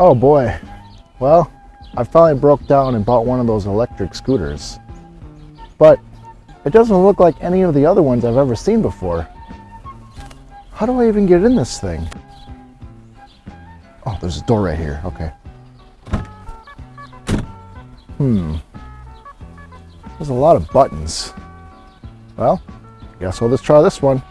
Oh boy. Well, I finally broke down and bought one of those electric scooters. But it doesn't look like any of the other ones I've ever seen before. How do I even get in this thing? Oh, there's a door right here. Okay. Hmm. There's a lot of buttons. Well, guess we'll just try this one.